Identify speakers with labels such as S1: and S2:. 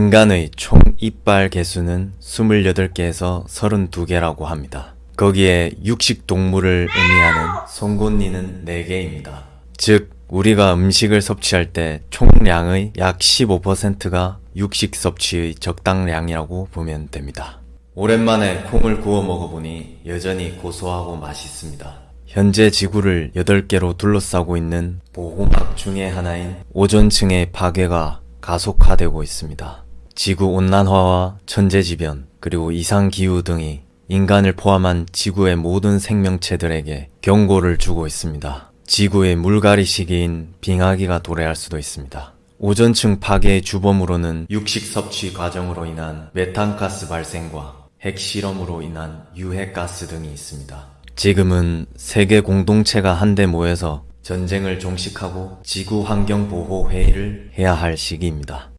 S1: 인간의 총 이빨 개수는 28개에서 32개라고 합니다. 거기에 육식 동물을 의미하는 송곳니는 4개입니다. 즉, 우리가 음식을 섭취할 때 총량의 약 15%가 육식 섭취의 적당량이라고 보면 됩니다. 오랜만에 콩을 구워 먹어보니 여전히 고소하고 맛있습니다. 현재 지구를 8개로 둘러싸고 있는 보호막 중의 하나인 오존층의 파괴가 가속화되고 있습니다. 지구 온난화와 천재지변, 그리고 이상기후 등이 인간을 포함한 지구의 모든 생명체들에게 경고를 주고 있습니다. 지구의 물갈이 시기인 빙하기가 도래할 수도 있습니다. 오존층 파괴의 주범으로는 육식 섭취 과정으로 인한 메탄가스 발생과 핵실험으로 인한 유해가스 등이 있습니다. 지금은 세계 공동체가 한데 모여서 전쟁을 종식하고 지구 환경 보호 회의를 해야 할 시기입니다.